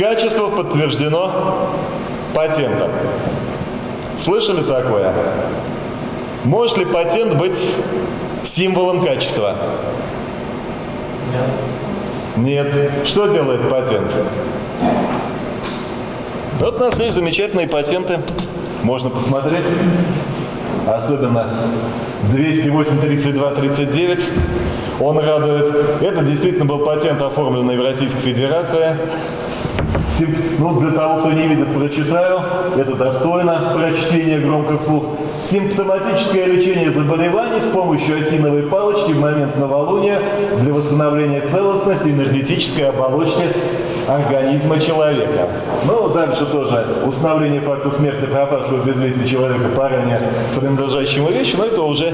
Качество подтверждено патентом. Слышали такое? Может ли патент быть символом качества? Нет. Что делает патент? Вот у нас есть замечательные патенты. Можно посмотреть. Особенно 208 32 39. Он радует. Это действительно был патент, оформленный в Российской Федерации. Ну, для того, кто не видит, прочитаю. Это достойно прочтения громко вслух. Симптоматическое лечение заболеваний с помощью осиновой палочки в момент новолуния для восстановления целостности энергетической оболочки организма человека. Ну, дальше тоже установление факта смерти пропавшего без вести человека по ранее принадлежащему вещи, но это уже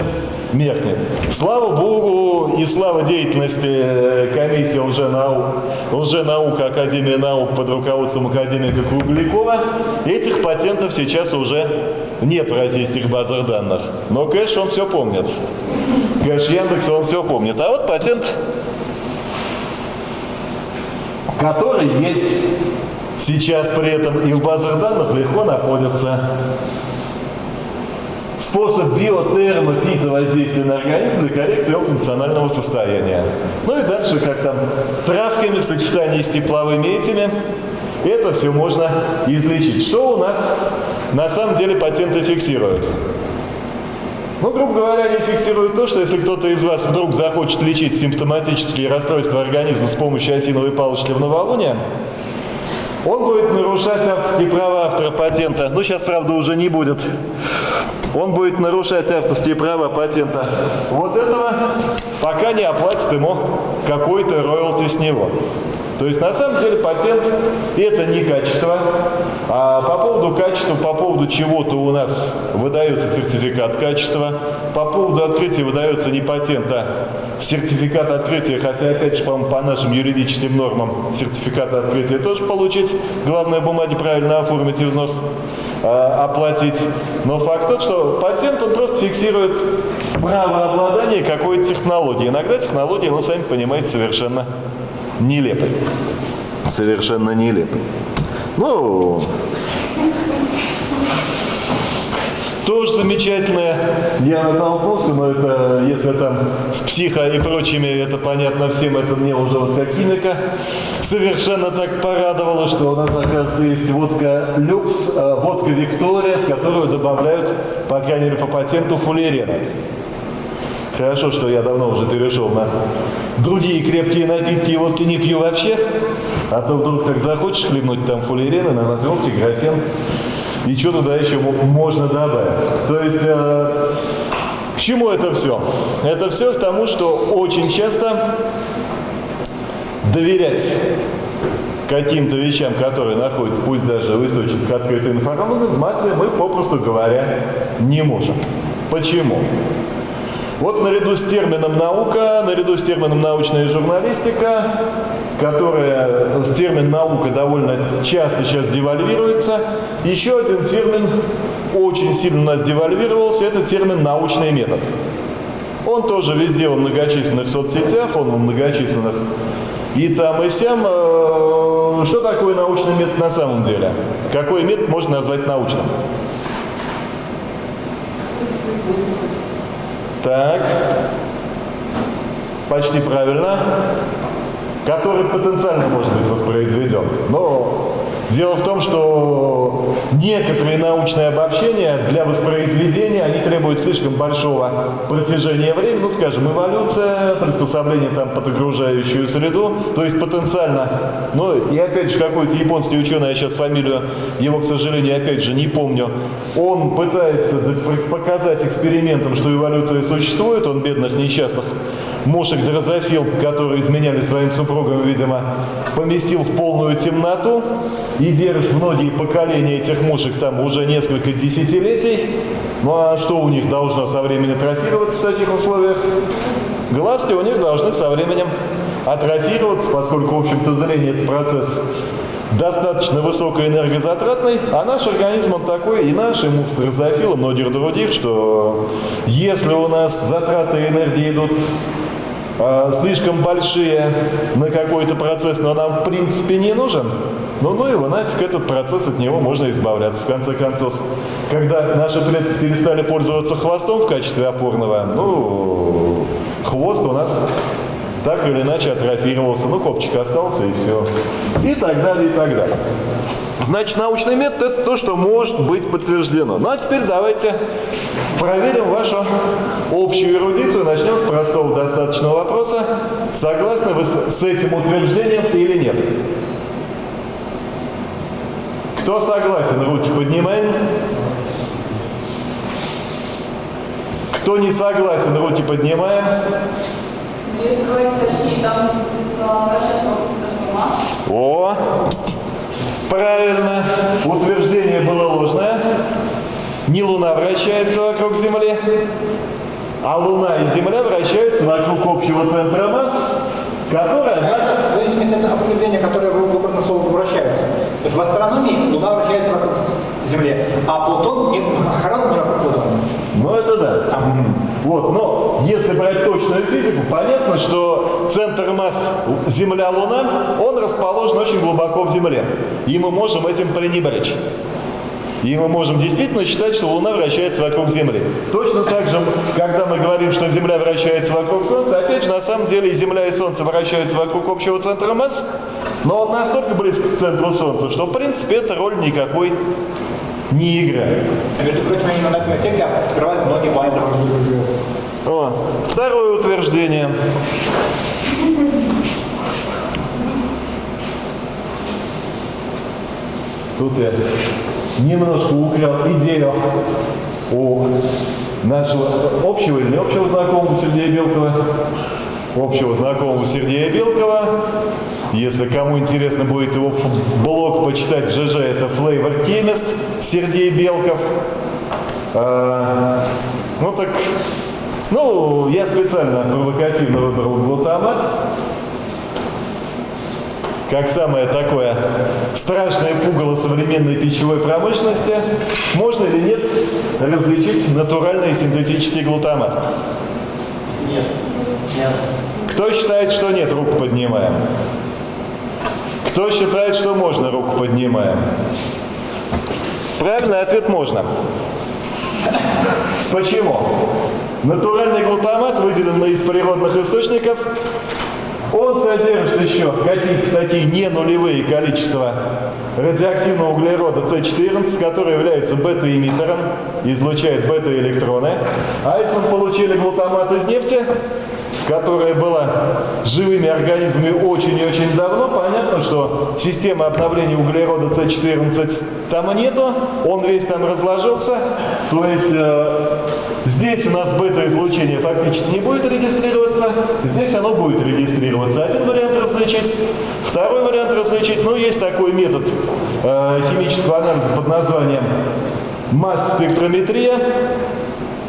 меркнет. Слава Богу и слава деятельности э, комиссии лженаук, лженаука Академии наук под руководством академика Круглякова, этих патентов сейчас уже нет в российских базах данных. Но кэш он все помнит. Кэш Яндекс он все помнит. А вот патент который есть сейчас при этом и в базах данных легко находится. Способ биотермофитовоздействия на организм для коррекции его функционального состояния. Ну и дальше, как там, травками в сочетании с тепловыми этими, это все можно излечить. Что у нас на самом деле патенты фиксируют? Ну, грубо говоря, они фиксируют то, что если кто-то из вас вдруг захочет лечить симптоматические расстройства организма с помощью осиновой палочки в новолуние, он будет нарушать авторские права автора патента. Ну, сейчас, правда, уже не будет. Он будет нарушать авторские права патента вот этого, пока не оплатит ему какой-то роялти с него. То есть на самом деле патент это не качество, а по поводу качества, по поводу чего-то у нас выдается сертификат качества, по поводу открытия выдается не патент, а сертификат открытия, хотя опять же, по, по нашим юридическим нормам сертификат открытия тоже получить, главное бумаги правильно оформить и взнос а, оплатить. Но факт тот, что патент он просто фиксирует право обладания какой-то технологией. Иногда технология, ну сами понимаете, совершенно нелепый. Совершенно нелепый. Ну, тоже замечательное. Я натолкнулся, но это, если там с психо и прочими, это понятно всем, это мне уже вот как химика совершенно так порадовало, что у нас, оказывается, есть водка люкс, э, водка Виктория, в которую добавляют, по крайней мере, по патенту фуллерена. Хорошо, что я давно уже перешел на другие крепкие напитки, и водки не пью вообще. А то вдруг так захочешь хлебнуть там фуллерен, на натверки, графен. И что туда еще можно добавить. То есть, э, к чему это все? Это все к тому, что очень часто доверять каким-то вещам, которые находятся, пусть даже в источниках открытой информации, мы, попросту говоря, не можем. Почему? Вот наряду с термином наука, наряду с термином научная журналистика, которая термин наука довольно часто сейчас девальвируется, еще один термин очень сильно у нас девальвировался, это термин научный метод. Он тоже везде во многочисленных соцсетях, он во многочисленных и там, и сям. Э, что такое научный метод на самом деле? Какой метод можно назвать научным? Так. Почти правильно. Который потенциально может быть воспроизведен. Но Дело в том, что некоторые научные обобщения для воспроизведения, они требуют слишком большого протяжения времени, ну, скажем, эволюция, приспособление там под окружающую среду, то есть потенциально, ну, и опять же, какой-то японский ученый, я сейчас фамилию его, к сожалению, опять же, не помню, он пытается показать экспериментом, что эволюция существует, он бедных несчастных мушек дрозофил, которые изменяли своим супругам, видимо, поместил в полную темноту и держит многие поколения этих мушек там уже несколько десятилетий. Ну а что у них должно со временем атрофироваться в таких условиях? Глазки у них должны со временем атрофироваться, поскольку, в общем-то, зрение – это процесс достаточно высокоэнергозатратный, а наш организм он такой, и наш, и дрозофил, и многих других, что если у нас затраты энергии идут э, слишком большие на какой-то процесс, но нам в принципе не нужен, Ну, ну его нафиг, этот процесс, от него можно избавляться, в конце концов. Когда наши предки перестали пользоваться хвостом в качестве опорного, ну, хвост у нас так или иначе атрофировался, ну, копчик остался и все. И так далее, и так далее. Значит, научный метод – это то, что может быть подтверждено. Ну, а теперь давайте проверим вашу общую эрудицию. Начнем с простого достаточного вопроса. Согласны вы с этим утверждением или нет? Кто согласен, руки поднимаем. Кто не согласен, руки поднимаем. Если говорить точнее, там будет вращаться вокруг О, правильно. Утверждение было ложное. Не Луна вращается вокруг Земли, а Луна и Земля вращаются вокруг общего центра масс, которая, однако, В зависимости от определения, которое вы выбрано слово «вращаются». То есть в астрономии Луна вращается вокруг Земли, а Плутон не, Харон не вокруг Плутона. Ну это да. Мгм. Вот, но если брать точную физику, понятно, что центр масс Земля-Луна, он расположен очень глубоко в Земле. И мы можем этим пренебречь. И мы можем действительно считать, что Луна вращается вокруг Земли. Точно так же, когда мы говорим, что Земля вращается вокруг Солнца, опять же, на самом деле и Земля, и Солнце вращаются вокруг общего центра масс, но он настолько близко к центру Солнца, что, в принципе, эта роль никакой не. А между прочим, именно на эффекте открывают многие звезд. О, второе утверждение. Тут я немножко украл идею у нашего общего или не общего знакомого Сергея Белкова. Общего знакомого Сергея Белкова. Если кому интересно будет его блог почитать в ЖЖ, это Flavor Chemist Сергей Белков. А, ну так, ну, я специально провокативно выбрал глутамат. Как самое такое страшное пугало современной пищевой промышленности, можно или нет различить натуральный и синтетический глутамат? Нет. Кто считает, что нет, руку поднимаем. Кто считает, что можно, руку поднимаем. Правильный ответ можно. Почему? Натуральный глутамат, выделенный из природных источников, он содержит еще какие-то такие не нулевые количества радиоактивного углерода С14, который является бета-эмиттером, излучает бета-электроны. А если мы получили глутамат из нефти, которая была живыми организмами очень и очень давно, понятно, что системы обновления углерода С14 там нету, он весь там разложился, то есть э, здесь у нас бета-излучение фактически не будет регистрироваться, здесь оно будет регистрироваться. Один вариант различить, второй вариант различить, ну есть такой метод э, химического анализа под названием масс-спектрометрия,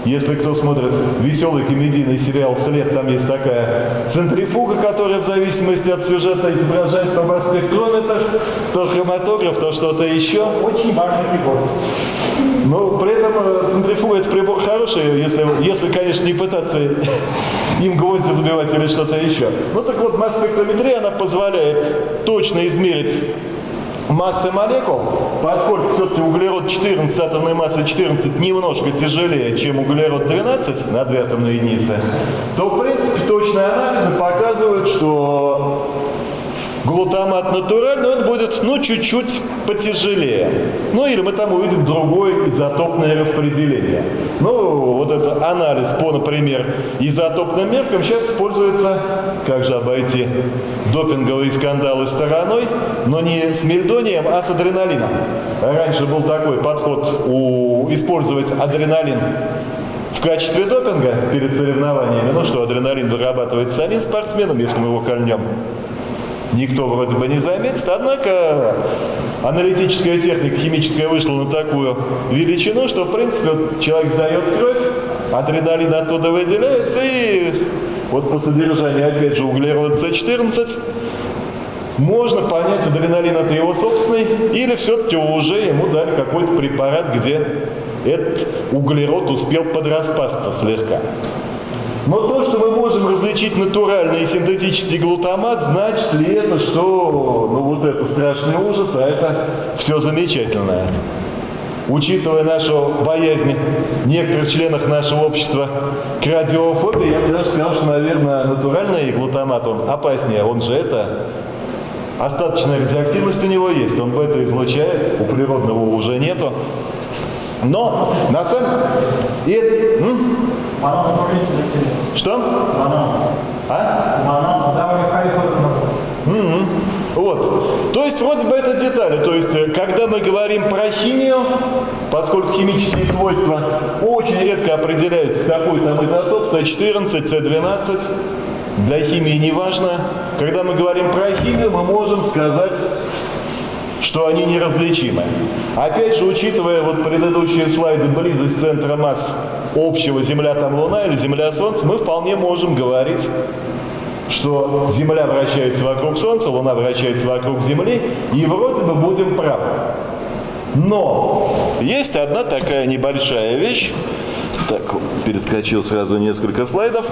если кто смотрит веселый комедийный сериал «След», там есть такая центрифуга, которая в зависимости от сюжета изображает то масс-спектрометр, то хроматограф, то что-то еще. Очень важный прибор. Но при этом э, центрифуга это прибор хороший, если, если, конечно, не пытаться им гвозди забивать или что-то еще. Ну так вот, масс-спектрометрия, она позволяет точно измерить массы молекул, поскольку все-таки углерод 14, атомной массы 14 немножко тяжелее, чем углерод 12 на 2 атомные единицы, то в принципе точные анализы показывают, что глутамат натуральный, он будет, ну, чуть-чуть потяжелее. Ну, или мы там увидим другое изотопное распределение. Ну, вот это анализ по, например, изотопным меркам сейчас используется, как же обойти допинговые скандалы стороной, но не с мельдонием, а с адреналином. Раньше был такой подход у, использовать адреналин в качестве допинга перед соревнованиями, ну что, адреналин вырабатывает самим спортсменом, если мы его кольнем никто вроде бы не заметит. Однако аналитическая техника химическая вышла на такую величину, что в принципе вот человек сдает кровь, адреналин оттуда выделяется и вот по содержанию опять же углерода С14 можно понять, адреналин это его собственный, или все-таки уже ему дали какой-то препарат, где этот углерод успел подраспасться слегка. Но то, что мы можем различить натуральный и синтетический глутамат, значит ли это, что ну вот это страшный ужас, а это все замечательное? Учитывая нашу боязнь некоторых членов нашего общества к радиофобии, я бы даже сказал, что, наверное, натуральный глутамат, он опаснее. Он же это Остаточная радиоактивность у него есть, он бета излучает, у природного уже нету. Но на самом деле... Что? А? М-м. Вот. То есть вроде бы это детали. То есть э, когда мы говорим про химию, поскольку химические свойства очень редко определяются, какой там изотоп, С14, С12, для химии не важно. Когда мы говорим про химию, мы можем сказать, что они неразличимы. Опять же, учитывая вот предыдущие слайды, близость центра масс общего Земля там Луна или Земля Солнце, мы вполне можем говорить, что Земля вращается вокруг Солнца, Луна вращается вокруг Земли, и вроде бы будем правы. Но есть одна такая небольшая вещь. Так, перескочил сразу несколько слайдов.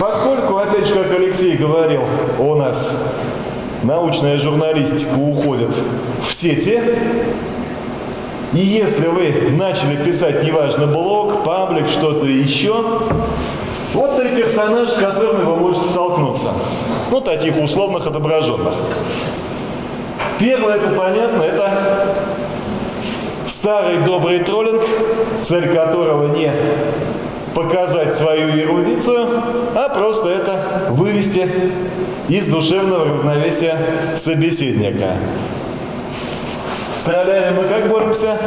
Поскольку, опять же, как Алексей говорил, у нас научная журналистика уходит в сети, и если вы начали писать, неважно, блог, паблик, что-то еще, вот три персонажа, с которыми вы можете столкнуться. Ну, таких условных отображенных. Первое, это понятно, это старый добрый троллинг, цель которого не показать свою эрудицию, а просто это вывести из душевного равновесия собеседника. С троллями мы как боремся?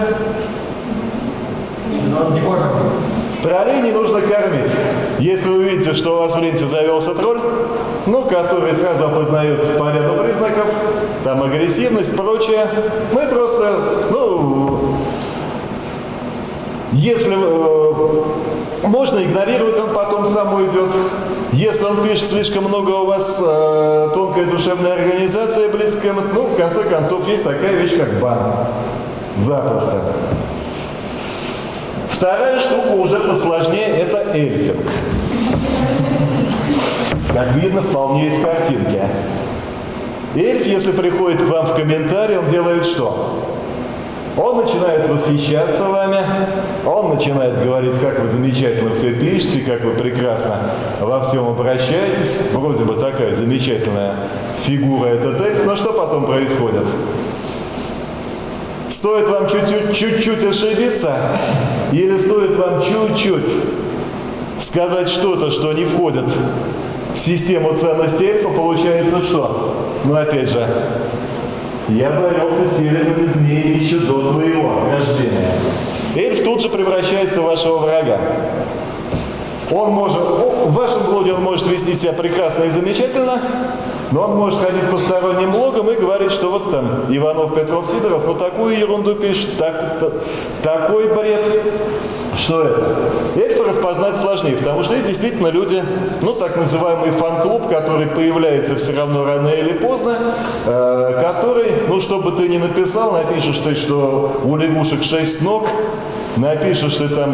Не кормим. Троллей не нужно кормить. Если вы видите, что у вас в ленте завелся тролль, ну, который сразу опознается по ряду признаков, там агрессивность, прочее, мы просто, ну, если э, можно игнорировать, он потом сам уйдет. Если он пишет слишком много у вас э, тонкая душевная организация близкая, ну, в конце концов, есть такая вещь, как бан. Запросто. Вторая штука уже посложнее, это эльфинг. Как видно, вполне из картинки. Эльф, если приходит к вам в комментарии, он делает что? Он начинает восхищаться вами, он начинает говорить, как вы замечательно все пишете, как вы прекрасно во всем обращаетесь. Вроде бы такая замечательная фигура этот эльф, но что потом происходит? Стоит вам чуть-чуть ошибиться, или стоит вам чуть-чуть сказать что-то, что не входит в систему ценностей эльфа, получается что? Ну опять же, я боролся с северными змеями еще до твоего рождения. Эльф тут же превращается в вашего врага. Он может, в вашем блоге он может вести себя прекрасно и замечательно, но он может ходить по сторонним блогам и говорить, что вот там Иванов, Петров, Сидоров, ну такую ерунду пишет, так, так, такой бред. Что это? Эльфа распознать сложнее, потому что есть действительно люди, ну так называемый фан-клуб, который появляется все равно рано или поздно, э, который, ну что бы ты ни написал, напишешь ты, что у лягушек шесть ног, Напишешь, что там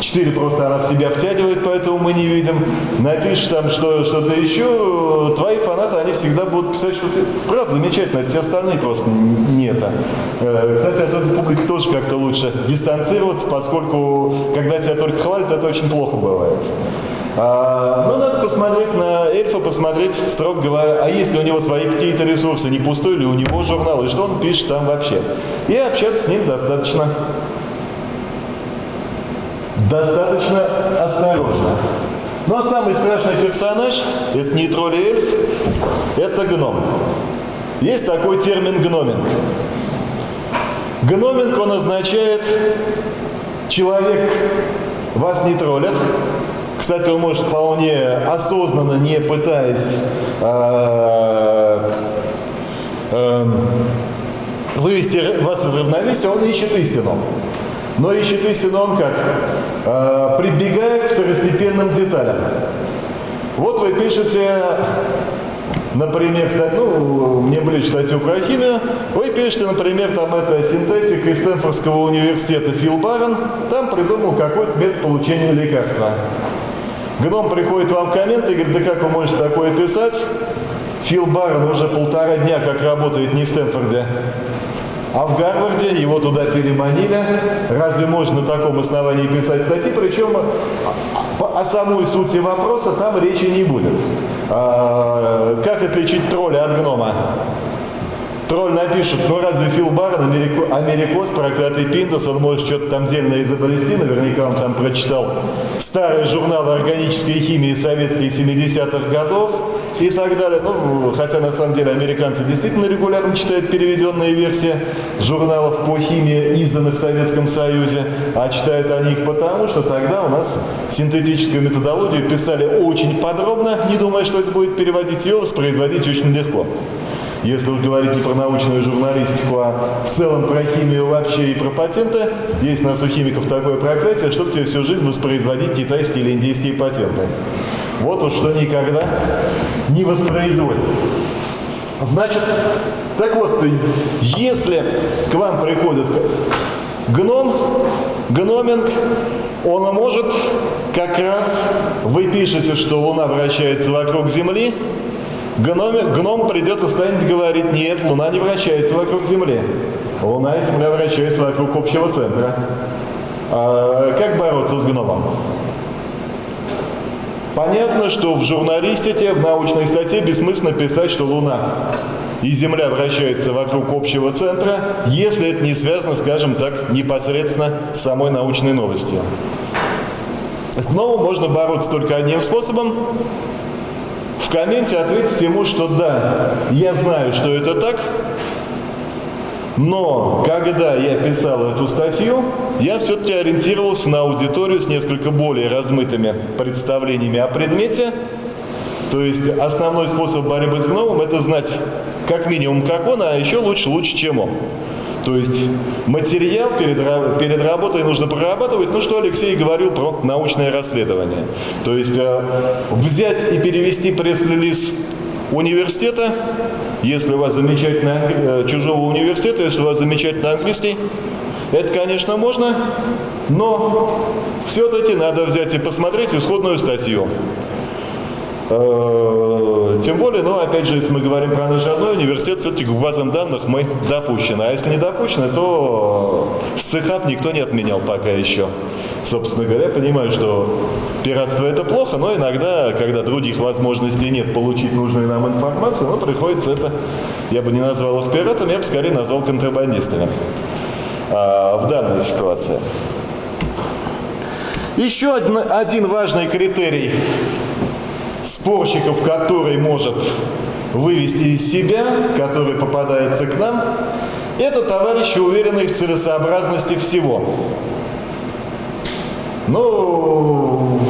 4 э, просто она в себя втягивает, поэтому мы не видим. Напишешь там что, что-то еще, твои фанаты, они всегда будут писать, что ты прав, замечательно, это все остальные просто не это. Э, кстати, от этой публики тоже как-то лучше дистанцироваться, поскольку когда тебя только хвалят, это очень плохо бывает. А, ну, надо посмотреть на эльфа, посмотреть, строго говоря, а есть ли у него свои какие-то ресурсы, не пустой ли у него журнал, и что он пишет там вообще. И общаться с ним достаточно достаточно осторожно. Но самый страшный персонаж, это не тролль эльф, это гном. Есть такой термин гноминг. Гноминг, он означает человек вас не троллит. Кстати, он может вполне осознанно, не пытаясь э, э, вывести вас из равновесия, он ищет истину. Но ищет истину он как? Э, прибегая к второстепенным деталям. Вот вы пишете, например, ну, мне ближе статью про химию, вы пишете, например, там это синтетик из Стэнфордского университета Фил Барон, там придумал какой-то метод получения лекарства. Гном приходит вам в комменты и говорит, да как вы можете такое писать? Фил Барн уже полтора дня как работает не в Стэнфорде, а в Гарварде его туда переманили. Разве можно на таком основании писать статьи? Причем о, о самой сути вопроса там речи не будет. А, как отличить тролля от гнома? Тролль напишет, ну разве Фил Барн, Америко, Америкос, проклятый Пиндос, он может что-то там дельное изобрести, наверняка он там прочитал старые журналы органической химии советские 70-х годов и так далее. Ну, хотя на самом деле американцы действительно регулярно читают переведенные версии журналов по химии, изданных в Советском Союзе, а читают они их потому, что тогда у нас синтетическую методологию писали очень подробно, не думая, что это будет переводить ее, воспроизводить очень легко. Если вы говорите про научную журналистику, а в целом про химию вообще и про патенты, есть у нас у химиков такое проклятие, чтобы тебе всю жизнь воспроизводить китайские или индийские патенты. Вот уж что никогда не воспроизводится. Значит, так вот, если к вам приходит гном, гноминг, он может как раз, вы пишете, что Луна вращается вокруг Земли, Гном, гном придет и станет говорить, нет, Луна не вращается вокруг Земли. Луна и Земля вращаются вокруг общего центра. А, как бороться с гномом? Понятно, что в журналистике, в научной статье бессмысленно писать, что Луна и Земля вращаются вокруг общего центра, если это не связано, скажем так, непосредственно с самой научной новостью. С гномом можно бороться только одним способом в комменте ответьте ему, что да, я знаю, что это так, но когда я писал эту статью, я все-таки ориентировался на аудиторию с несколько более размытыми представлениями о предмете. То есть основной способ борьбы с гномом – это знать как минимум как он, а еще лучше, лучше, чем он. То есть материал перед, перед работой нужно прорабатывать, ну что Алексей говорил про научное расследование. То есть э, взять и перевести пресс-релиз университета, если у вас замечательный. Э, чужого университета, если у вас замечательный английский, это, конечно, можно, но все-таки надо взять и посмотреть исходную статью. Э, тем более, ну, опять же, если мы говорим про наш родной университет, все-таки к базам данных мы допущены. А если не допущены, то СЦХАП никто не отменял пока еще. Собственно говоря, понимаю, что пиратство это плохо, но иногда, когда других возможностей нет получить нужную нам информацию, ну, приходится это, я бы не назвал их пиратами, я бы скорее назвал контрабандистами а, в данной ситуации. Еще один важный критерий спорщиков, который может вывести из себя, который попадается к нам, это товарищи, уверенные в целесообразности всего. Ну,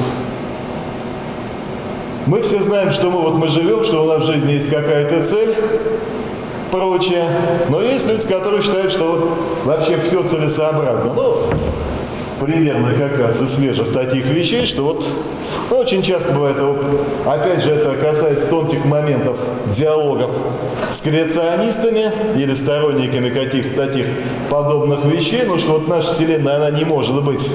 мы все знаем, что мы вот мы живем, что у нас в жизни есть какая-то цель, прочее. Но есть люди, которые считают, что вот вообще все целесообразно. Ну, примерно как раз из свежих таких вещей, что вот ну, очень часто бывает, опять же, это касается тонких моментов диалогов с креационистами или сторонниками каких-то таких подобных вещей, ну что вот наша Вселенная, она не может быть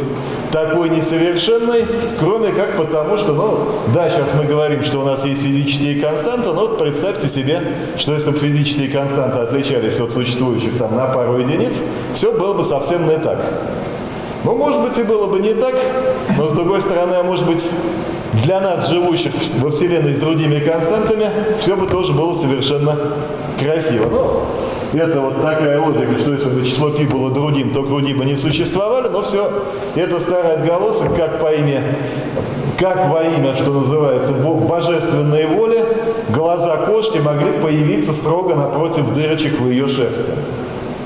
такой несовершенной, кроме как потому, что, ну, да, сейчас мы говорим, что у нас есть физические константы, но вот представьте себе, что если бы физические константы отличались от существующих там на пару единиц, все было бы совсем не так. Ну, может быть, и было бы не так, но с другой стороны, а может быть, для нас, живущих во Вселенной с другими константами, все бы тоже было совершенно красиво. Ну, это вот такая логика, что если бы число π было другим, то круги бы не существовали, но все, это старый отголосок, как по имя, как во имя, что называется, божественной воли, глаза кошки могли появиться строго напротив дырочек в ее шерсти.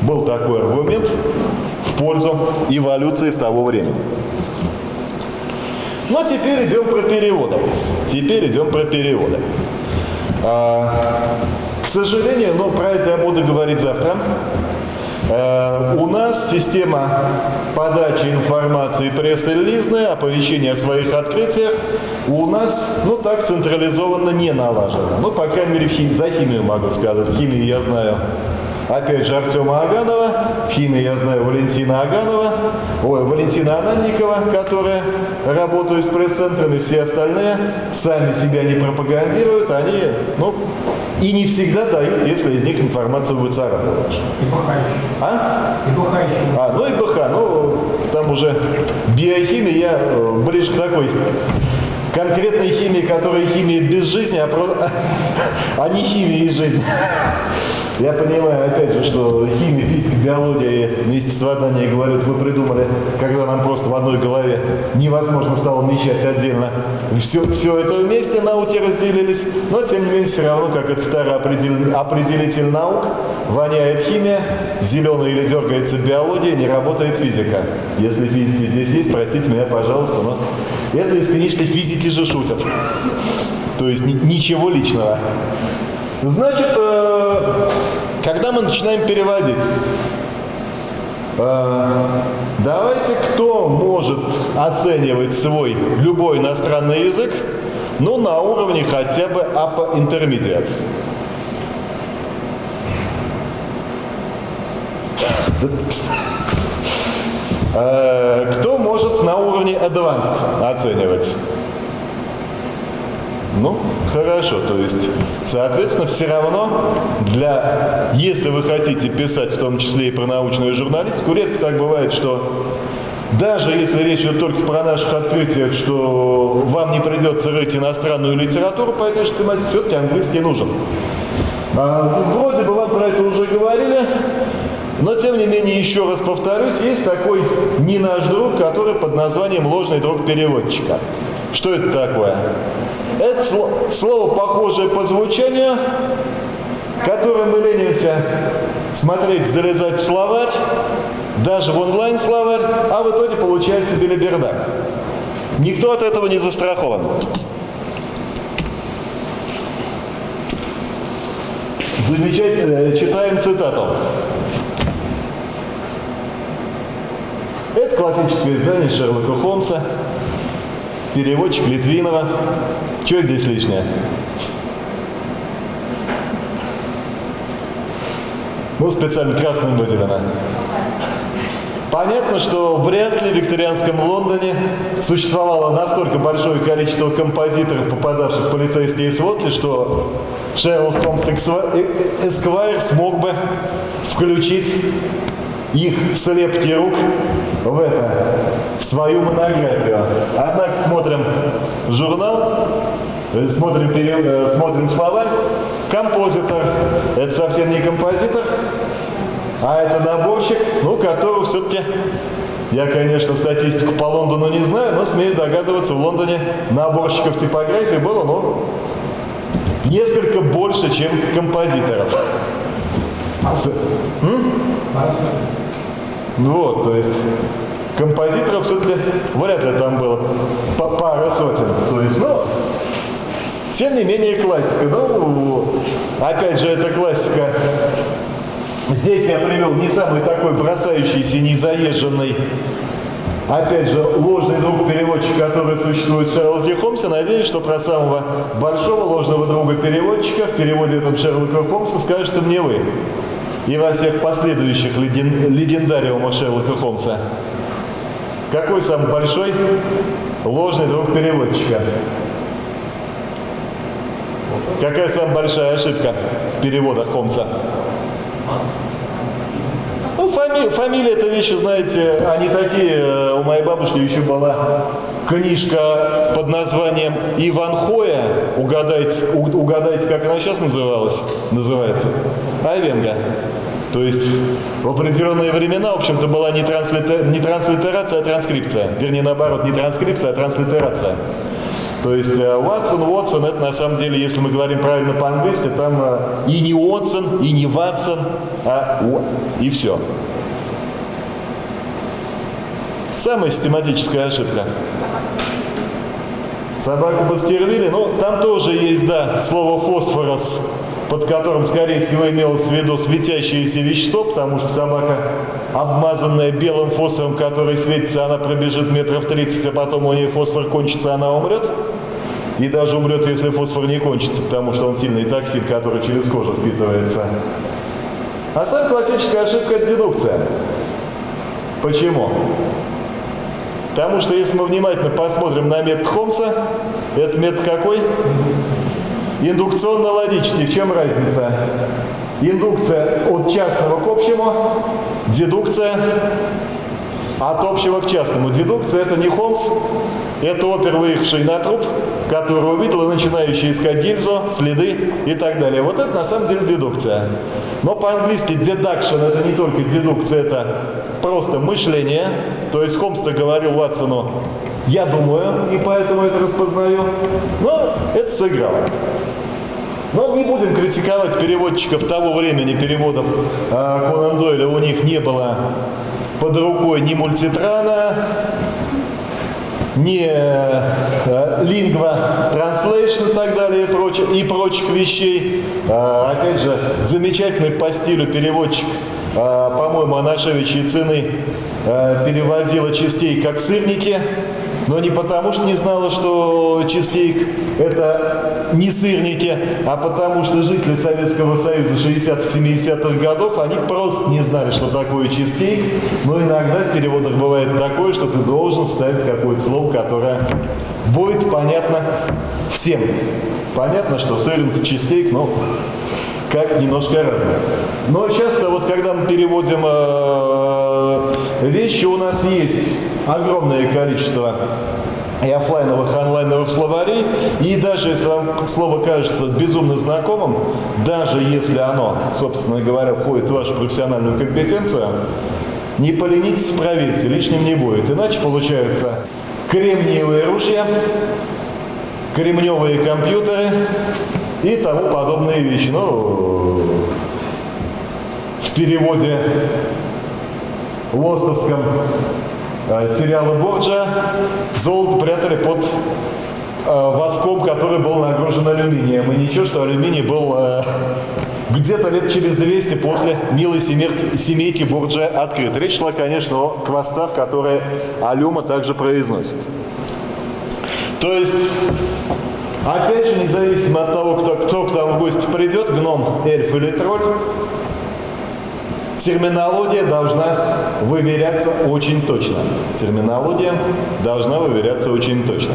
Был такой аргумент пользу эволюции в того времени. Но теперь идем про переводы. Теперь идем про переводы. А, к сожалению, но про это я буду говорить завтра. А, у нас система подачи информации пресс-релизная, оповещения о своих открытиях у нас, ну так, централизованно не налажена. Ну, по крайней мере, хим... за химию могу сказать. Химию я знаю опять же, Артема Аганова, в химии я знаю Валентина Аганова, ой, Валентина Ананникова, которая работает с пресс-центрами, все остальные сами себя не пропагандируют, они, ну, и не всегда дают, если из них информацию выцарапываешь. И еще. А? И еще. А, ну и БХ, ну, там уже биохимия, я э, ближе к такой конкретной химии, которая химия без жизни, а, про... а не химия из жизни. Я понимаю, опять же, что химия, физика, биология и естествознание, говорят, вы придумали, когда нам просто в одной голове невозможно стало вмещать отдельно. Все, все это вместе науки разделились, но тем не менее все равно, как это старый определитель, определитель наук, воняет химия, зеленая или дергается биология, не работает физика. Если физики здесь есть, простите меня, пожалуйста, но это из книжки физики же шутят. То есть ни- ничего личного. Значит, э, когда мы начинаем переводить, э, давайте, кто может оценивать свой любой иностранный язык, ну, на уровне хотя бы upper intermediate. Э, Кто может на уровне advanced оценивать? Ну, хорошо, то есть, соответственно, все равно для, если вы хотите писать в том числе и про научную журналистику, редко так бывает, что даже если речь идет только про наших открытиях, что вам не придется рыть иностранную литературу по этой же тематике, все-таки английский нужен. А, вроде бы вам про это уже говорили, но тем не менее, еще раз повторюсь, есть такой не наш друг, который под названием ложный друг переводчика. Что это такое? Это сло- слово, похожее по звучанию, которое мы ленимся смотреть, залезать в словарь, даже в онлайн-словарь, а в итоге получается белиберда. Никто от этого не застрахован. Замечательно. Э, Читаем цитату. Это классическое издание Шерлока Холмса, переводчик Литвинова. Что здесь лишнее? Ну, специально красным выделено. Понятно, что вряд ли в викторианском Лондоне существовало настолько большое количество композиторов, попадавших в полицейские сводки, что Шерлок Холмс э- э- Эсквайр смог бы включить их слепки рук в это, в свою монографию. Однако смотрим журнал, э, смотрим, пере- э, смотрим словарь, композитор. Это совсем не композитор, а это наборщик, ну, которого все-таки, я, конечно, статистику по Лондону не знаю, но смею догадываться, в Лондоне наборщиков типографии было, ну, несколько больше, чем композиторов. С- Вот, то есть композиторов все-таки вряд ли там было па- пара сотен. То есть, ну, тем не менее классика. Ну, опять же, это классика. Здесь я привел не самый такой бросающийся, не заезженный, опять же, ложный друг переводчик, который существует в Шерлоке Холмсе. Надеюсь, что про самого большого ложного друга переводчика в переводе этом Шерлока Холмса скажете мне вы и во всех последующих леген- легендариумах Шерлока Холмса. Какой самый большой ложный друг переводчика? Какая самая большая ошибка в переводах Холмса? Ну, фами- фамилия это вещи, знаете, они такие. Э, У моей бабушки еще была книжка под названием Иван Хоя. Угадайте, угадайте, как она сейчас называлась? Называется. Айвенга. То есть в определенные времена, в общем-то, была не, транслите- не транслитерация, а транскрипция. Вернее, наоборот, не транскрипция, а транслитерация. То есть э, Ватсон, Уотсон, это на самом деле, если мы говорим правильно по-английски, там э, и не Уотсон, и не Ватсон, а и все. Самая систематическая ошибка. Собаку Бастервилли, ну, там тоже есть, да, слово фосфорос, под которым, скорее всего, имелось в виду светящееся вещество, потому что собака, обмазанная белым фосфором, который светится, она пробежит метров 30, а потом у нее фосфор кончится, она умрет. И даже умрет, если фосфор не кончится, потому что он сильный токсин, который через кожу впитывается. А самая классическая ошибка – это дедукция. Почему? Потому что если мы внимательно посмотрим на метод Холмса, это метод какой? Индукционно-логический. В чем разница? Индукция от частного к общему, дедукция от общего к частному. Дедукция это не Холмс, это опер, выехавший на труп, который увидел и начинающий искать гильзу, следы и так далее. Вот это на самом деле дедукция. Но по-английски deduction это не только дедукция, это просто мышление. То есть Холмс-то говорил Ватсону, я думаю, и поэтому это распознаю. Но это сыграло. Но не будем критиковать переводчиков того времени переводов э, Конан Дойля. У них не было под рукой ни мультитрана, ни э, лингва транслейшн и так далее и, прочих, и прочих вещей. Э, опять же, замечательный по стилю переводчик, э, по-моему, Анашевич Яцины э, переводила частей как сырники. Но не потому, что не знала, что чизкейк – это не сырники, а потому что жители Советского Союза 60-70-х годов, они просто не знали, что такое чизкейк. Но иногда в переводах бывает такое, что ты должен вставить какое-то слово, которое будет понятно всем. Понятно, что сырник, чизкейк, но как немножко разное. Но часто вот когда мы переводим э, вещи, у нас есть огромное количество и офлайновых, и онлайновых словарей. И даже если вам слово кажется безумно знакомым, даже если оно, собственно говоря, входит в вашу профессиональную компетенцию, не поленитесь, проверьте, лишним не будет. Иначе получаются кремниевые ружья, кремневые компьютеры и тому подобные вещи. Ну, в переводе лостовском сериала Борджа золото прятали под э, воском, который был нагружен алюминием. И ничего, что алюминий был э, где-то лет через 200 после милой семейки Борджа открыт. Речь шла, конечно, о квасцах, которые алюма также произносит. То есть, опять же, независимо от того, кто, кто к нам в гости придет, гном, эльф или тролль, терминология должна выверяться очень точно. Терминология должна выверяться очень точно.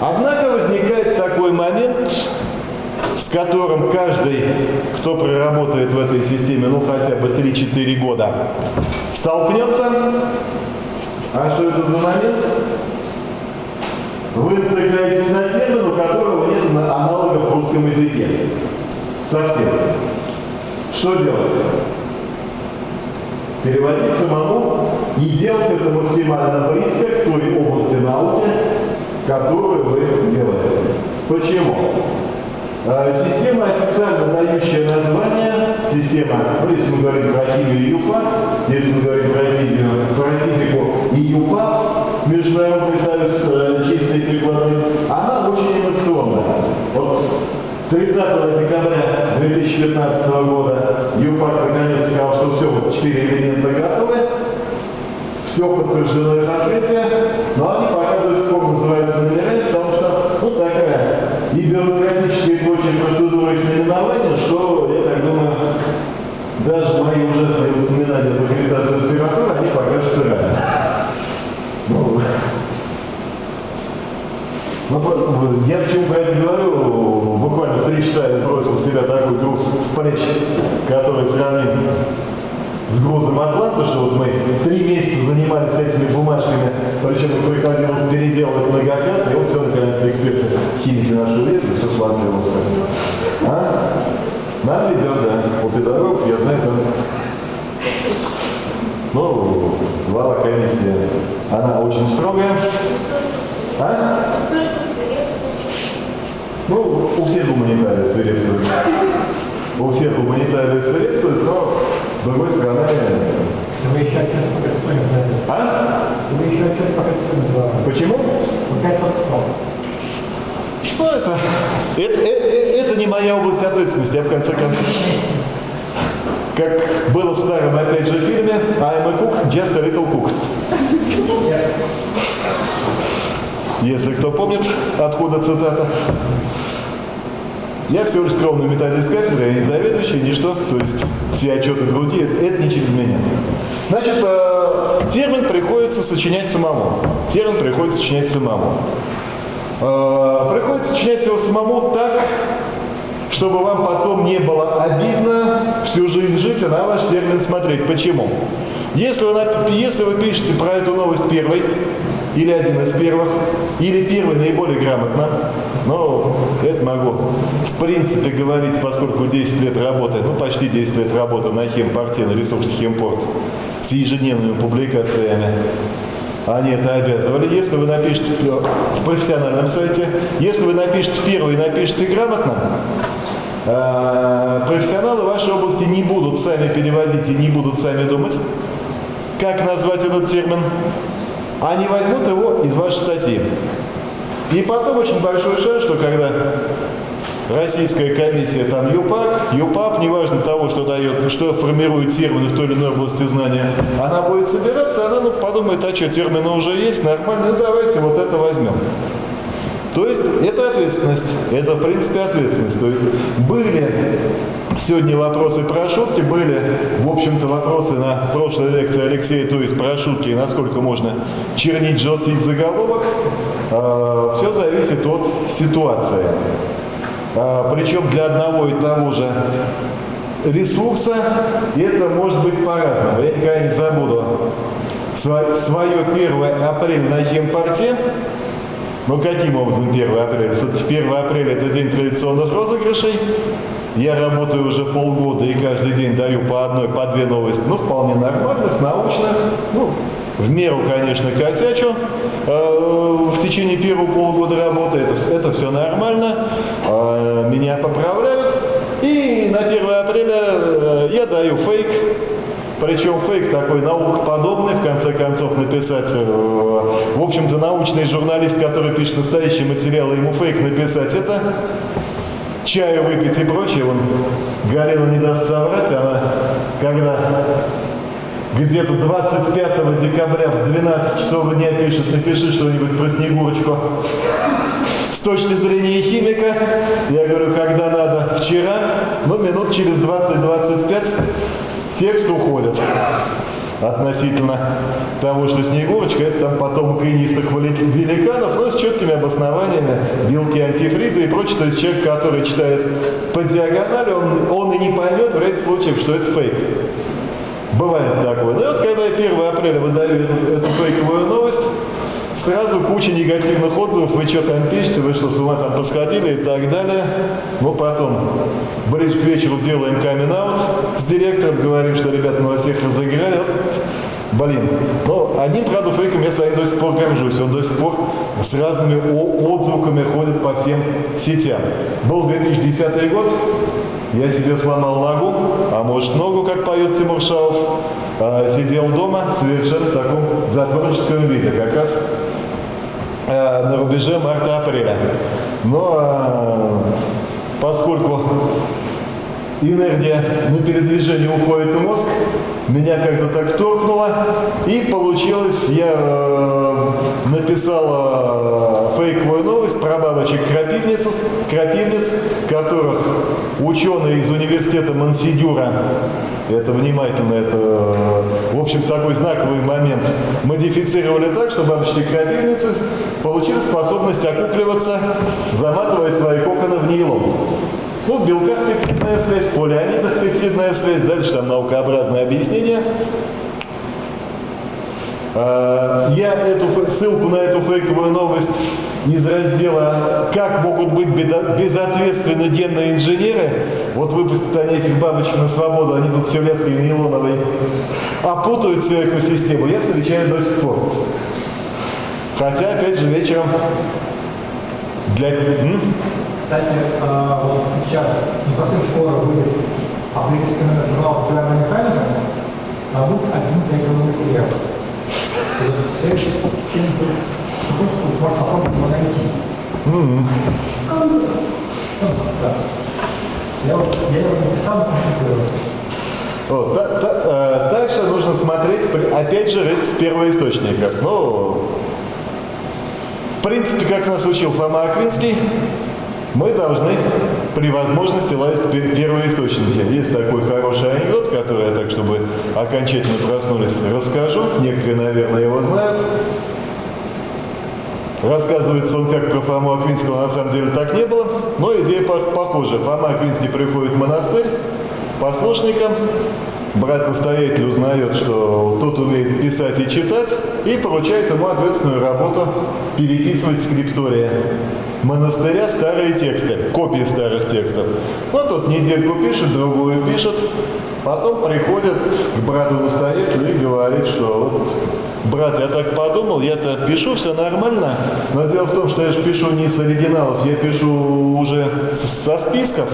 Однако возникает такой момент, с которым каждый, кто проработает в этой системе, ну хотя бы 3-4 года, столкнется. А что это за момент? Вы натыкаетесь на термин, у которого нет аналогов в русском языке. Совсем. Что делать? Переводить самому и делать это максимально близко к той области науки, которую вы делаете. Почему? А, система, официально дающая название, система, ну, если мы говорим про химию и ЮПА, если мы говорим про физику, про физику и ЮПА, Международный союз э, чистой прикладной, она очень инновационная. Вот 30 декабря 2015 года. ЮПАК наконец сказал, что все, вот 4 элемента готовы, все подтверждено их открытие, но они пока до сих пор называются номерами, потому что ну, такая и бюрократическая и прочая процедура их наименования, что, я так думаю, даже мои ужасные воспоминания об аккредитации аспиратуры, они покажутся реально. Ну, ну, я почему про это говорю, буквально в три часа я сбросил с себя такой груз с плеч, который сравним с грузом Атланта, что вот мы три месяца занимались этими бумажками, причем их приходилось переделывать многократно, и вот все наконец-то эксперты химики наши увидели, все сложилось. А? Нам везет, да. Вот и дорог, я знаю, там ну, глава комиссии, она очень строгая. А? Ну, у всех гуманитарии свирепствуют. У всех гуманитарии свирепствуют, но с другой стороны... Вы еще отчет по Кольцову А? Вы еще отчет по Кольцову Почему? Под стол. Ну, это, это, это, это не моя область ответственности, я в конце концов... Как было в старом, опять же, фильме I'm a cook, just a little cook. Если кто помнит, откуда цитата. Я всего лишь скромный методист кафедры, не заведующий, ничто. То есть все отчеты другие, это не через меня. Значит, э, термин приходится сочинять самому. Термин приходится сочинять самому. Э, приходится сочинять его самому так, чтобы вам потом не было обидно всю жизнь жить и на ваш термин смотреть. Почему? Если вы, если вы пишете про эту новость первой, или один из первых, или первый наиболее грамотно, но это могу в принципе говорить, поскольку 10 лет работы, ну почти 10 лет работы на химпорте, на ресурсе химпорт, с ежедневными публикациями, они это обязывали. Если вы напишете в профессиональном сайте, если вы напишете первый и напишете грамотно, э, профессионалы вашей области не будут сами переводить и не будут сами думать, как назвать этот термин. Они возьмут его из вашей статьи. И потом очень большой шанс, что когда российская комиссия, там ЮПАК, ЮПАП, неважно того, что дает, что формирует термины в той или иной области знания, она будет собираться, она ну, подумает, а что, термины уже есть, нормально, ну давайте вот это возьмем. То есть это ответственность, это в принципе ответственность. То есть были сегодня вопросы про шутки, были в общем-то вопросы на прошлой лекции Алексея, то есть про шутки, насколько можно чернить, желтить заголовок. А, Все зависит от ситуации. А, Причем для одного и того же ресурса это может быть по-разному. Я никогда не забуду свое 1 апреля на химпорте. Но каким образом 1 апреля? Все-таки 1 апреля это день традиционных розыгрышей. Я работаю уже полгода и каждый день даю по одной, по две новости, ну, вполне нормальных, научных, ну, в меру, конечно, косячу. Э, в течение первого полугода работы это, это все нормально. Э, меня поправляют. И на 1 апреля э, я даю фейк. Причем фейк такой наукоподобный, в конце концов, написать, в общем-то, научный журналист, который пишет настоящий материал, ему фейк написать, это чаю выпить и прочее. Он Галину не даст соврать, она когда где-то 25 декабря в 12 часов дня пишет, напиши что-нибудь про Снегурочку. С точки зрения химика, я говорю, когда надо, вчера, ну, минут через 20-25 текст уходит относительно того, что Снегурочка это там потом инистых великанов, но с четкими обоснованиями, белки антифриза и прочее. То есть человек, который читает по диагонали, он, он и не поймет в ряде случаев, что это фейк. Бывает такое. Ну и вот когда я 1 апреля выдаю эту фейковую новость, сразу куча негативных отзывов, вы что там пишете, вы что, с ума там посходили и так далее. Ну, потом, ближе к вечеру делаем камин с директором, говорим, что, ребят, мы вас всех разыграли. Блин, но одним, правда, фейком я с вами до сих пор горжусь. Он до сих пор с разными отзвуками ходит по всем сетям. Был 2010 год, я себе сломал ногу, а может ногу, как поет Тимур Шаов. А, сидел дома совершенно в таком затворническом виде, как раз а, на рубеже марта-апреля. Но а, поскольку энергия на передвижение уходит в мозг, меня как-то так торкнуло, и получилось, я э, написал э, фейковую новость про бабочек крапивниц, крапивниц, которых ученые из университета Мансидюра, это внимательно, это, в общем, такой знаковый момент, модифицировали так, что бабочки крапивницы получили способность окукливаться, заматывая свои коконы в нейлон. Ну, в белках пептидная связь, в полиамидах пептидная связь, дальше там наукообразное объяснение. А, я эту ссылку на эту фейковую новость из раздела «Как могут быть безответственны генные инженеры?» Вот выпустят они этих бабочек на свободу, они тут все леской нейлоновой опутают всю экосистему. Я встречаю до сих пор. Хотя, опять же, вечером для... Кстати, а, вот сейчас, ну совсем скоро будет апрельский номер журнала «Популярная механика», а будет один фейковый материал. Э, так что нужно смотреть, опять же, рыть в первоисточниках. Ну, в принципе, как нас учил Фома Аквинский, мы должны при возможности лазить первые источники. Есть такой хороший анекдот, который я так, чтобы окончательно проснулись, расскажу. Некоторые, наверное, его знают. Рассказывается он как про Фому Аквинского, на самом деле так не было, но идея похожа. Фома Аквинский приходит в монастырь послушником, брат-настоятель узнает, что тот умеет писать и читать, и поручает ему ответственную работу переписывать скриптория. Монастыря старые тексты, копии старых текстов. Ну, тот недельку пишет, другую пишет, потом приходит к брату-настоятелю и говорит, что вот, брат, я так подумал, я-то пишу, все нормально, но дело в том, что я же пишу не с оригиналов, я пишу уже со списков,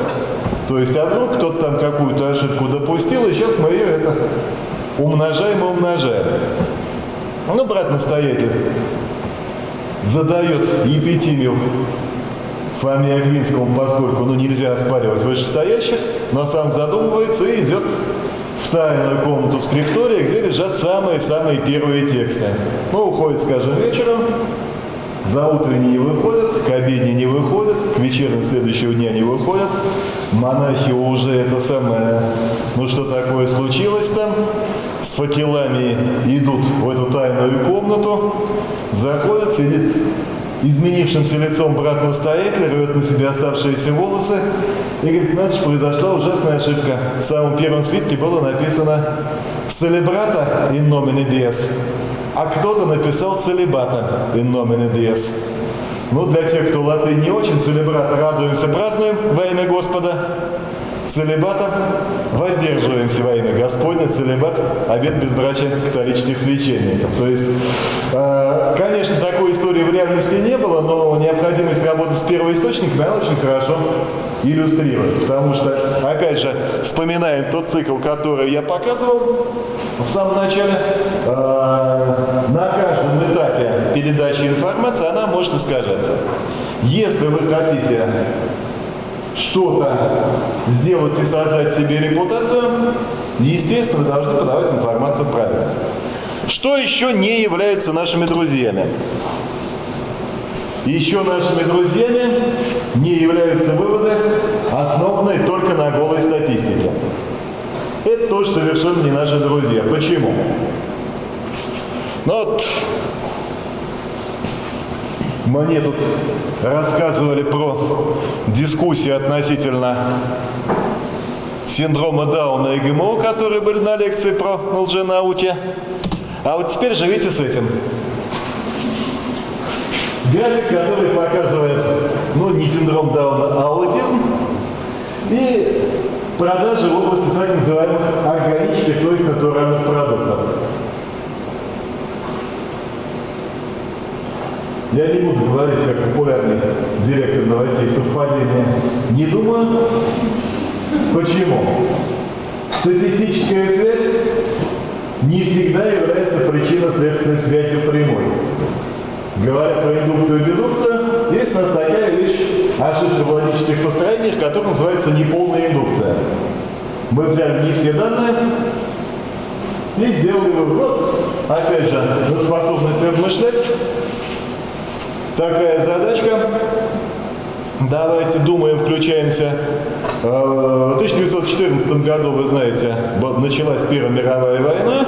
то есть, а вдруг кто-то там какую-то ошибку допустил, и сейчас мы ее это умножаем и умножаем. Ну, брат-настоятель задает епитимию Фоме Агвинскому, поскольку ну, нельзя оспаривать вышестоящих, но сам задумывается и идет в тайную комнату скриптория, где лежат самые-самые первые тексты. Ну, уходит, скажем, вечером, за утренней не выходят, к обедне не выходят, к вечерней следующего дня не выходят. Монахи уже это самое, ну что такое случилось там, с факелами идут в эту тайную комнату, заходят, сидит изменившимся лицом брат-настоятель, рвет на себе оставшиеся волосы и говорит, значит, произошла ужасная ошибка. В самом первом свитке было написано «Целебрата in nomine Dies», а кто-то написал «Целебата in nomine Dies». Ну, для тех, кто латынь не очень, целебрата радуемся, празднуем во имя Господа целебата воздерживаемся во имя Господня, целебат, обед безбрачия католических священников. То есть, э, конечно, такой истории в реальности не было, но необходимость работы с первоисточниками, она очень хорошо иллюстрирует. Потому что, опять же, вспоминаем тот цикл, который я показывал в самом начале, э, на каждом этапе передачи информации она может искажаться. Если вы хотите что-то сделать и создать себе репутацию, естественно, должны подавать информацию правильно. Что еще не является нашими друзьями? Еще нашими друзьями не являются выводы, основанные только на голой статистике. Это тоже совершенно не наши друзья. Почему? Ну вот мне тут рассказывали про дискуссии относительно синдрома Дауна и ГМО, которые были на лекции про лженауки. А вот теперь живите с этим. График, который показывает, ну, не синдром Дауна, а аутизм. И продажи в области так называемых органических, то есть натуральных продуктов. Я не буду говорить, как популярный директор новостей совпадения. Не думаю. Почему? Статистическая связь не всегда является причинно-следственной связью прямой. Говоря про индукцию и дедукцию, есть у нас такая вещь, ошибка в логических построениях, которая называется неполная индукция. Мы взяли не все данные и сделали вывод. Опять же, на способность размышлять такая задачка. Давайте думаем, включаемся. Э, в 1914 году, вы знаете, началась Первая мировая война.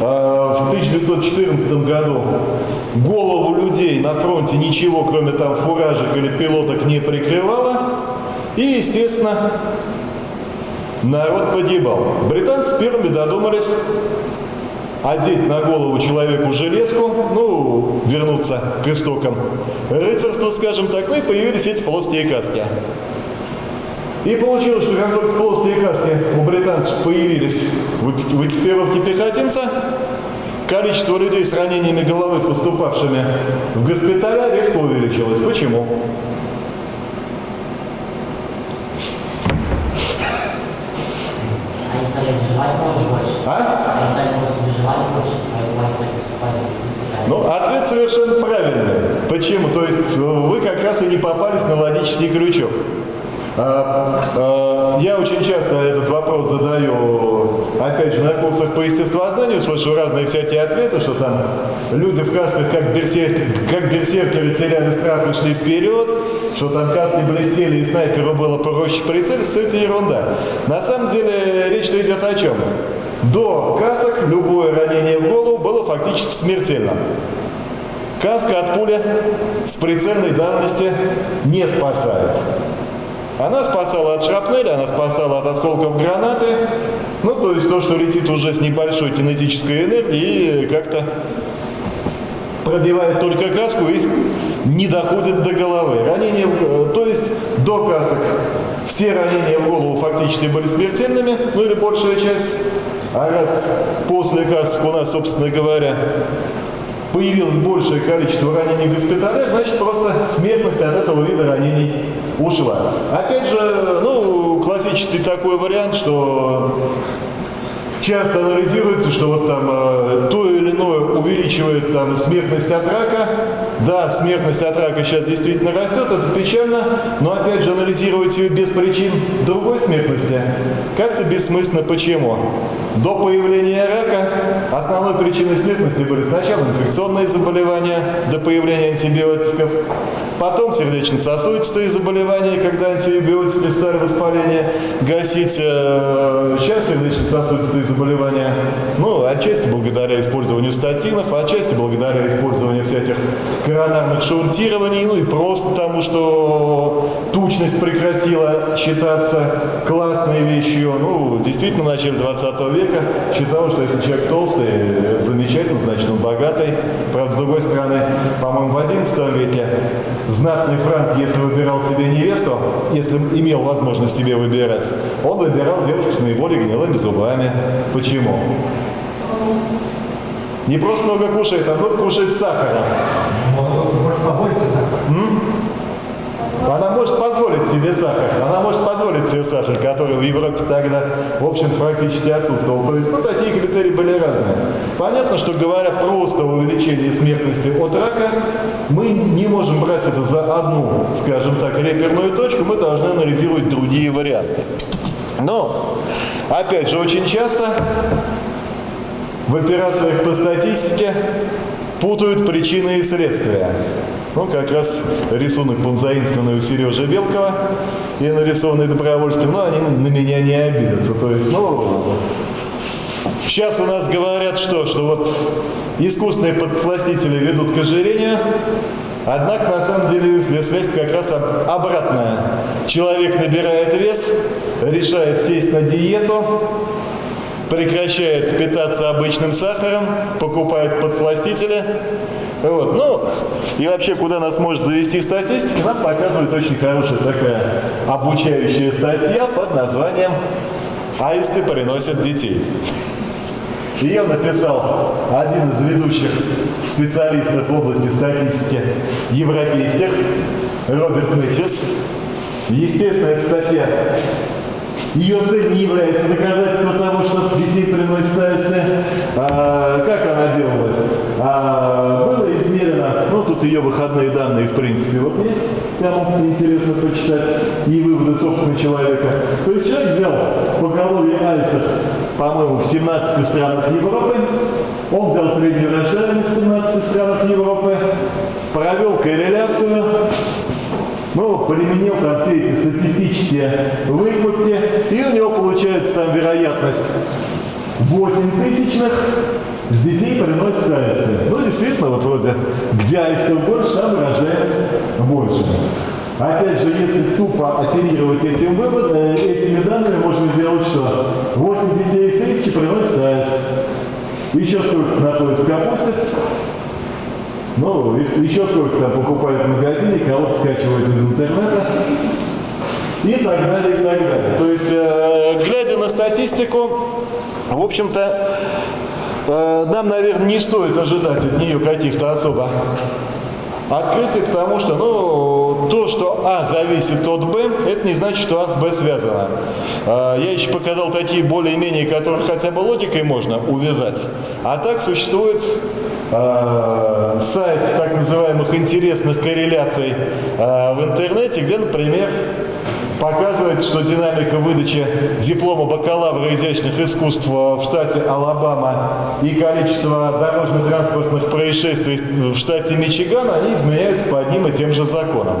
Э, в 1914 году голову людей на фронте ничего, кроме там фуражек или пилоток, не прикрывало. И, естественно, народ погибал. Британцы первыми додумались одеть на голову человеку железку, ну, вернуться к истокам рыцарства, скажем так, ну и появились эти плоские каски. И получилось, что как только плоские каски у британцев появились в экипировке пехотинца, количество людей с ранениями головы, поступавшими в госпиталя, резко увеличилось. Почему? А? Ну, ответ совершенно правильный. Почему? То есть вы как раз и не попались на логический крючок. А, а, я очень часто этот вопрос задаю, опять же, на курсах по естествознанию, слышу разные всякие ответы, что там люди в касках как, берсер, как берсеркеры теряли страх и шли вперед, что там каски блестели и снайперу было проще прицелиться, это ерунда. На самом деле речь идет о чем? До касок любое ранение в голову было фактически смертельным. Каска от пули с прицельной давности не спасает. Она спасала от шрапнели, она спасала от осколков гранаты. Ну, то есть то, что летит уже с небольшой кинетической энергией и как-то пробивает только каску и не доходит до головы. Ранение, то есть до касок все ранения в голову фактически были смертельными, ну или большая часть. А раз после касок у нас, собственно говоря, появилось большее количество ранений в госпиталях, значит просто смертность от этого вида ранений ушла. Опять же, ну, классический такой вариант, что часто анализируется, что вот там э, то или иное увеличивает там смертность от рака. Да, смертность от рака сейчас действительно растет, это печально, но опять же анализировать ее без причин другой смертности как-то бессмысленно. Почему? До появления рака основной причиной смертности были сначала инфекционные заболевания, до появления антибиотиков, потом сердечно-сосудистые заболевания, когда антибиотики стали воспаление гасить, э, сейчас сердечно-сосудистые заболевания, ну, отчасти благодаря использованию статинов, отчасти благодаря использованию всяких коронарных шунтирований, ну и просто потому, что тучность прекратила считаться классной вещью. Ну, действительно, в начале 20 века считалось, что если человек толстый, это замечательно, значит, он богатый. Правда, с другой стороны, по-моему, в 11 веке знатный франк, если выбирал себе невесту, если имел возможность себе выбирать, он выбирал девушку с наиболее гнилыми зубами. Почему? Не просто много кушает, а много кушает сахара. Она может позволить себе сахар. Она может позволить себе сахар, который в Европе тогда, в общем-то, практически отсутствовал. То есть, ну, такие критерии были разные. Понятно, что говоря просто о увеличении смертности от рака, мы не можем брать это за одну, скажем так, реперную точку, мы должны анализировать другие варианты. Но, опять же, очень часто в операциях по статистике путают причины и следствия. Ну, как раз рисунок был заимствованный у Сережи Белкова и нарисованный добровольством, но они на меня не обидятся. То есть, ну, сейчас у нас говорят что? Что вот искусственные подсластители ведут к ожирению, Однако, на самом деле, связь как раз обратная. Человек набирает вес, решает сесть на диету, прекращает питаться обычным сахаром, покупает подсластители. Вот. Ну, и вообще, куда нас может завести статистика, нам показывает очень хорошая такая обучающая статья под названием «Аисты приносят детей». Ее написал один из ведущих специалистов в области статистики европейских, Роберт Мэтьес. Естественно, эта статья ее цель не является доказательством того, что детей приносит АСТ. А, как она делалась? А, было измерено, ну тут ее выходные данные в принципе вот есть, кому интересно почитать, и выводы собственно человека. То есть человек взял поголовье альсов, по-моему, в 17 странах Европы, он взял среднюю рождаемость в 17 странах Европы, провел корреляцию, ну, применил там все эти статистические выкладки, и у него получается вероятность 8 тысячных с детей приносит аисты. Ну, действительно, вот вроде, где аистов больше, там рождаемость больше. Опять же, если тупо оперировать этим выводом, э, этими данными, можно сделать что? 8 детей из тысячи приносит аист. Еще сколько находит в капусте? Ну, еще сколько там покупают в магазине, кого-то скачивают из интернета. И так далее, и так далее. То есть, э, глядя на статистику, в общем-то, э, нам, наверное, не стоит ожидать от нее каких-то особо открытий, потому что, ну, то, что А зависит от Б, это не значит, что А с Б связано. Э, я еще показал такие более-менее, которые хотя бы логикой можно увязать. А так существует э, сайт так называемых интересных корреляций э, в интернете, где, например, показывает, что динамика выдачи диплома бакалавра изящных искусств в штате Алабама и количество дорожно-транспортных происшествий в штате Мичиган, они изменяются по одним и тем же законам.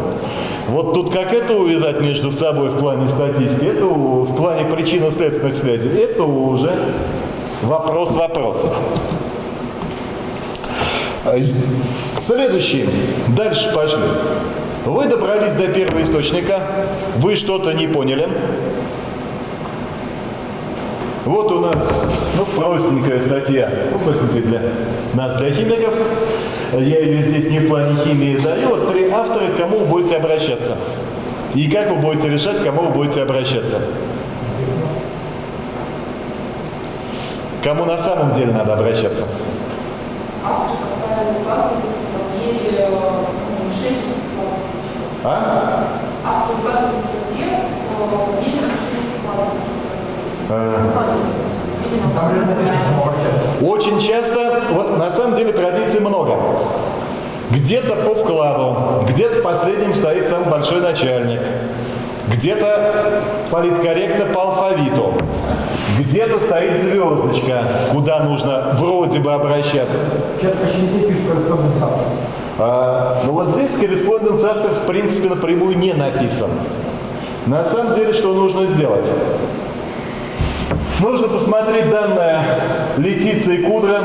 Вот тут как это увязать между собой в плане статистики, это в плане причинно-следственных связей, это уже вопрос вопросов. Следующий. Дальше пошли. Вы добрались до первого источника, вы что-то не поняли. Вот у нас ну, простенькая статья, ну, простенькая для нас, для химиков. Я ее здесь не в плане химии даю. Вот три автора, к кому вы будете обращаться. И как вы будете решать, к кому вы будете обращаться. Кому на самом деле надо обращаться? Автор, которая указывает в статье нарушений А? Автор нарушений А. Кому обращаться. Очень часто, вот на самом деле традиций много. Где-то по вкладу, где-то последним стоит самый большой начальник, где-то политкорректно по алфавиту, где-то стоит звездочка, куда нужно вроде бы обращаться. А, ну вот здесь корреспонденс автор в принципе напрямую не написан. На самом деле, что нужно сделать? Нужно посмотреть данные Летиции Кудра,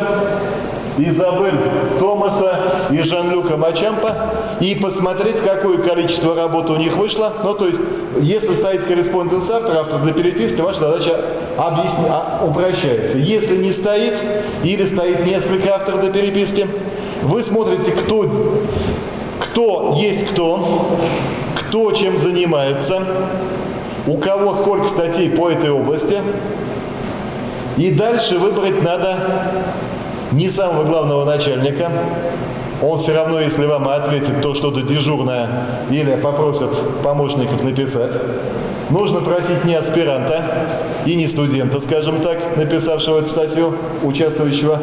Изабель Томаса и Жан-Люка Мачампа и посмотреть, какое количество работы у них вышло. Ну, то есть, если стоит корреспонденс автора, автор для переписки, ваша задача объясни, а, упрощается. Если не стоит, или стоит несколько авторов для переписки, вы смотрите, кто, кто есть кто, кто чем занимается, у кого сколько статей по этой области, и дальше выбрать надо не самого главного начальника. Он все равно, если вам ответит то что-то дежурное или попросят помощников написать. Нужно просить не аспиранта и не студента, скажем так, написавшего эту статью, участвующего,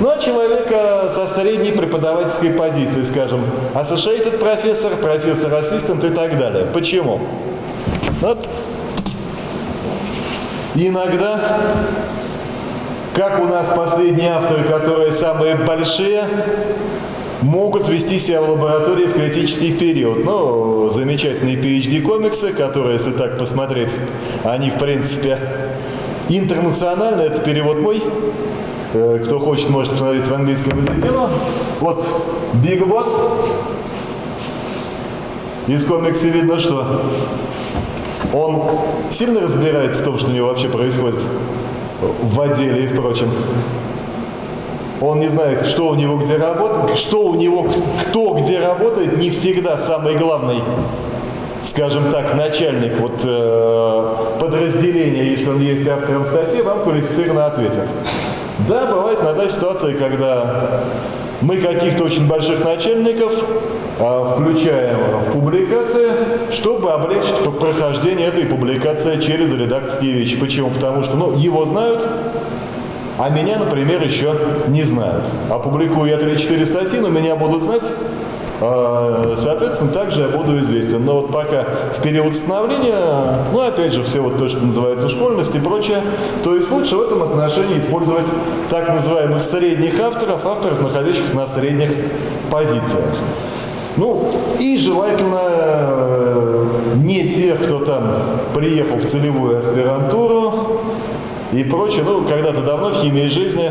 ну а человека со средней преподавательской позиции, скажем, associated профессор, профессор-ассистент и так далее. Почему? Вот иногда как у нас последние авторы, которые самые большие, могут вести себя в лаборатории в критический период. Ну, замечательные PhD-комиксы, которые, если так посмотреть, они, в принципе, интернациональные. Это перевод мой. Э, Кто хочет, может посмотреть в английском языке. Ну, вот Big Boss. Из комикса видно, что он сильно разбирается в том, что у него вообще происходит в отделе и впрочем. Он не знает, что у него где работает, что у него, кто где работает, не всегда самый главный, скажем так, начальник вот, э, подразделения, если он есть автором статьи, вам квалифицированно ответит. Да, бывает иногда ситуация, когда мы каких-то очень больших начальников а, включаем в публикации, чтобы облегчить прохождение этой публикации через редакторские вещи. Почему? Потому что ну, его знают, а меня, например, еще не знают. Опубликую я 3-4 статьи, но меня будут знать, а, соответственно, также я буду известен. Но вот пока в период становления, ну, опять же, все вот то, что называется школьность и прочее, то есть лучше в этом отношении использовать так называемых средних авторов, авторов, находящихся на средних позициях. Ну, и желательно э, не тех, кто там приехал в целевую аспирантуру и прочее. Ну, когда-то давно в химии жизни,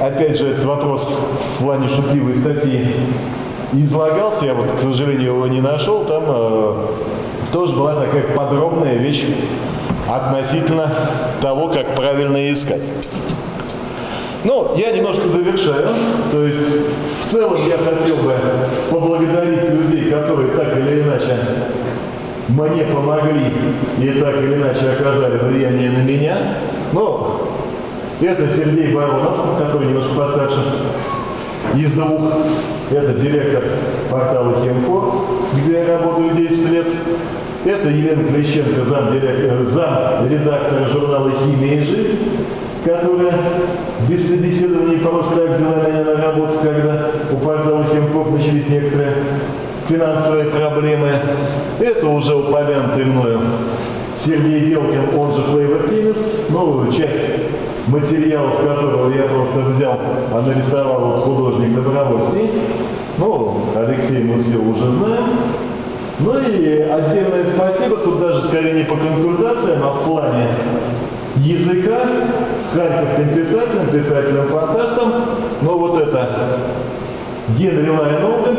опять же, этот вопрос в плане шутливой статьи излагался, я вот, к сожалению, его не нашел, там э, тоже была такая подробная вещь относительно того, как правильно искать. Ну, я немножко завершаю. То есть, в целом я хотел бы поблагодарить людей, которые так или иначе мне помогли и так или иначе оказали влияние на меня. Но это Сергей Баронов, который немножко постарше из двух. Это директор портала Хемко, где я работаю 10 лет. Это Елена Клещенко, зам, зам редактора журнала «Химия и жизнь», которая без собеседования просто так взяла меня на работу, когда у портала Хемкоп начались некоторые финансовые проблемы. Это уже упомянутый мною Сергей Белкин, он же Flavor Chemist, новую часть материалов которого я просто взял, а нарисовал вот художник Добровольский. Ну, Алексей мы все уже знаем. Ну и отдельное спасибо, тут даже скорее не по консультациям, а в плане языка, харьковским писателям, писателям-фантастам. Ну вот это Генри Лайнолден,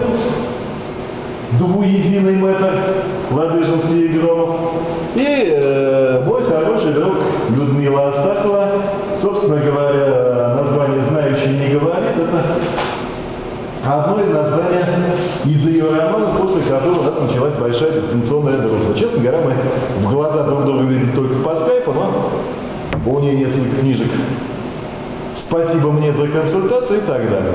двуединый мэтр Ладыжинский и Громов. И э, мой хороший друг Людмила Астахова, собственно говоря, название «Знающий не говорит» это одно из названий из ее романа, после которого у нас началась большая дистанционная дружба. Честно говоря, мы в глаза друг друга видим только по скайпу, но у нее несколько книжек. Спасибо мне за консультации и так далее.